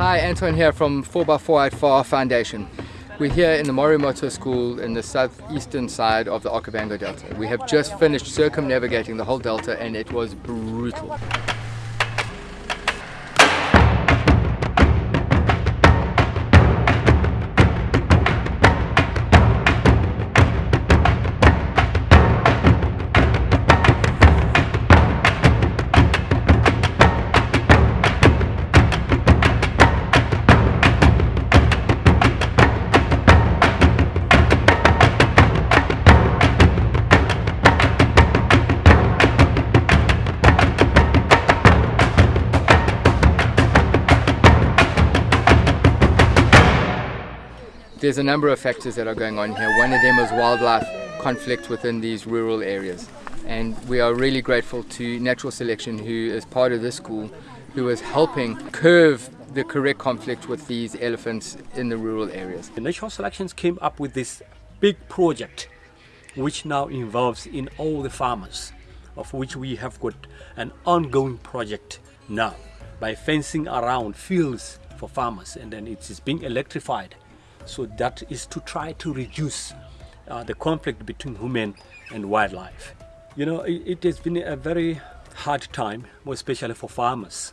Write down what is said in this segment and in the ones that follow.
Hi, Anton here from 4x4 Far Foundation. We're here in the Morimoto School in the southeastern side of the Okavango Delta. We have just finished circumnavigating the whole delta and it was brutal. There's a number of factors that are going on here. One of them is wildlife conflict within these rural areas. And we are really grateful to Natural Selection, who is part of this school, who is helping curve the correct conflict with these elephants in the rural areas. The Natural Selections came up with this big project, which now involves in all the farmers, of which we have got an ongoing project now by fencing around fields for farmers, and then it is being electrified so that is to try to reduce uh, the conflict between human and wildlife. You know, it, it has been a very hard time, especially for farmers,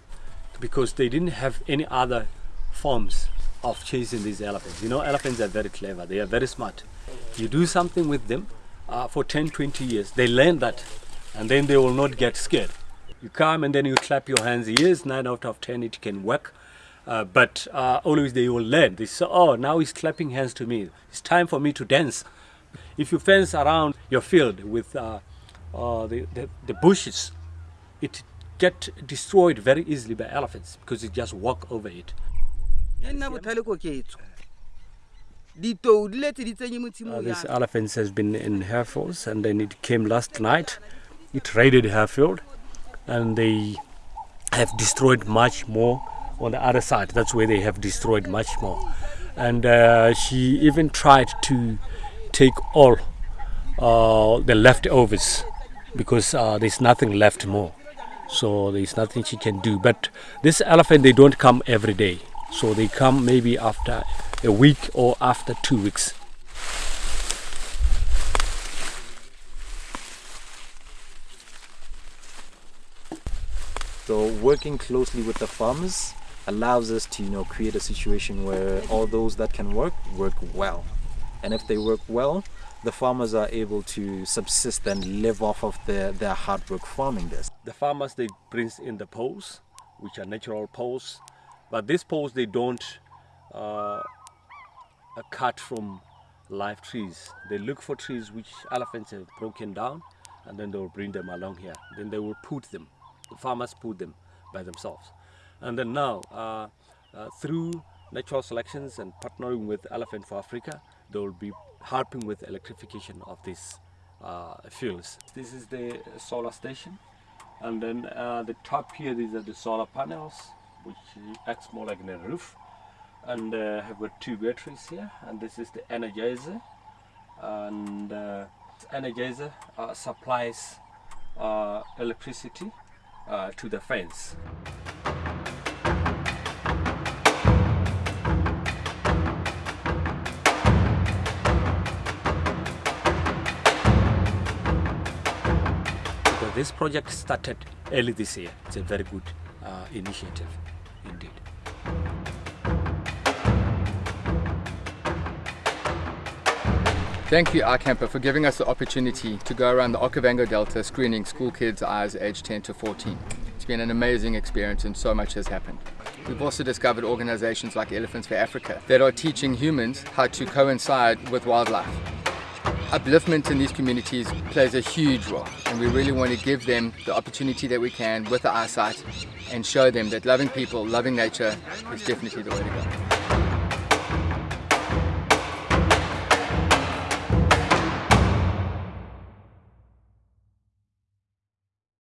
because they didn't have any other forms of chasing these elephants. You know, elephants are very clever, they are very smart. You do something with them uh, for 10, 20 years, they learn that, and then they will not get scared. You come and then you clap your hands, yes, 9 out of 10 it can work, uh, but uh, always they will learn. They say, oh, now he's clapping hands to me. It's time for me to dance. If you fence around your field with uh, uh the, the, the, bushes, it get destroyed very easily by elephants because they just walk over it. Uh, this elephant has been in Harefields and then it came last night. It raided Harefield and they have destroyed much more on the other side. That's where they have destroyed much more. And uh, she even tried to take all uh, the leftovers because uh, there's nothing left more. So there's nothing she can do. But this elephant, they don't come every day. So they come maybe after a week or after two weeks. So working closely with the farmers allows us to you know create a situation where all those that can work work well and if they work well the farmers are able to subsist and live off of their, their hard work farming this. The farmers they bring in the poles which are natural poles but these poles they don't uh, cut from live trees. They look for trees which elephants have broken down and then they will bring them along here. Then they will put them. The farmers put them by themselves. And then now, uh, uh, through natural selections and partnering with Elephant for Africa, they will be helping with electrification of these uh, fields. This is the solar station. And then uh, the top here, these are the solar panels, which acts more like a roof. And uh, have got two batteries here. And this is the energizer. And uh, energizer uh, supplies electricity to the fence. This project started early this year. It's a very good uh, initiative indeed. Thank you, iCamper, for giving us the opportunity to go around the Okavango Delta screening school kids' eyes aged 10 to 14. It's been an amazing experience and so much has happened. We've also discovered organizations like Elephants for Africa that are teaching humans how to coincide with wildlife upliftment in these communities plays a huge role and we really want to give them the opportunity that we can with the eyesight and show them that loving people, loving nature is definitely the way to go.